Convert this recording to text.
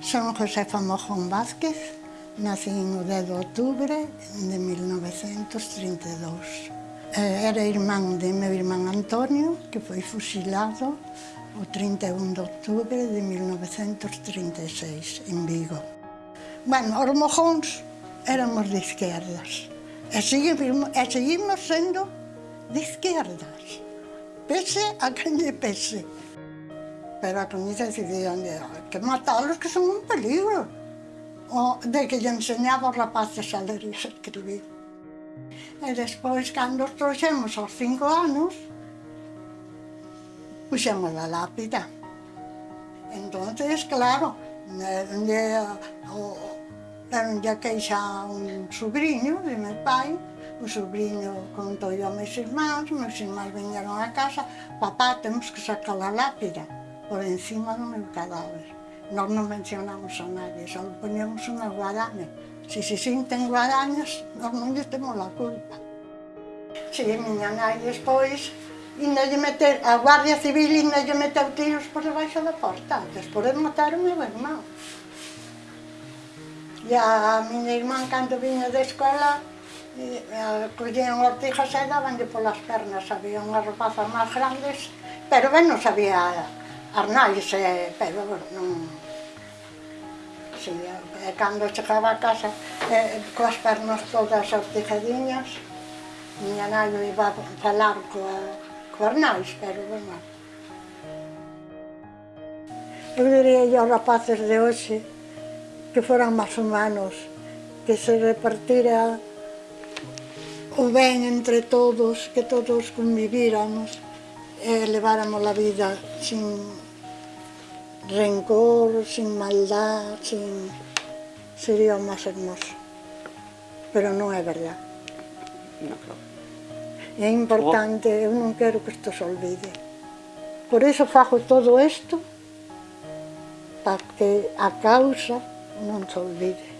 Son Josefa Mojón Vázquez, nací o 10 de outubro de 1932. Eh, era irmán de meu irmán Antonio, que foi fusilado o 31 de outubro de 1936 en Vigo. Bueno, os mojóns éramos de izquierdas e seguimos, e seguimos sendo de izquierdas, pese a quen lle pese pero a camisa decidían que matalos que son un peligro. O de que lle enseñaba os rapaces a ler e a escribir. E despois, cando os trouxemos aos cinco anos, puxemos a lápida. Entonces, claro, de, o, de queixa un sobrinho de meu pai, o sobrinho contou a meus irmãos, meus irmãos vinheron a casa, papá, temos que sacar a lápida por encima do meu cadáver. Nós non mencionamos a nadie, só poníamos unha guadaña. Se se sinten guadañas, nós non lle temos a culpa. Si, a miña nai despois, inda lle meter, a Guardia Civil inda lle meteu tiros por debaixo da porta, despois matar o meu irmão. E a miña irmán, cando viña da escola, eh, collían ortijas e dabanlle polas pernas, había unhas rapazas máis grandes, pero ben non sabía arnais, e, pero non... Si, e, cando chegaba a casa, eh, coas pernas todas ortijadiñas, miña nai iba a falar coa, coa arnais, pero bueno. Eu diría aos rapaces de hoxe que foran máis humanos, que se repartira o ben entre todos, que todos convivíramos e leváramos a vida sin rencor, sin maldad, sin... sería o máis hermoso. Pero non é verdad. No, claro. É importante, eu non quero que isto se olvide. Por iso fago todo isto, para que a causa non se olvide.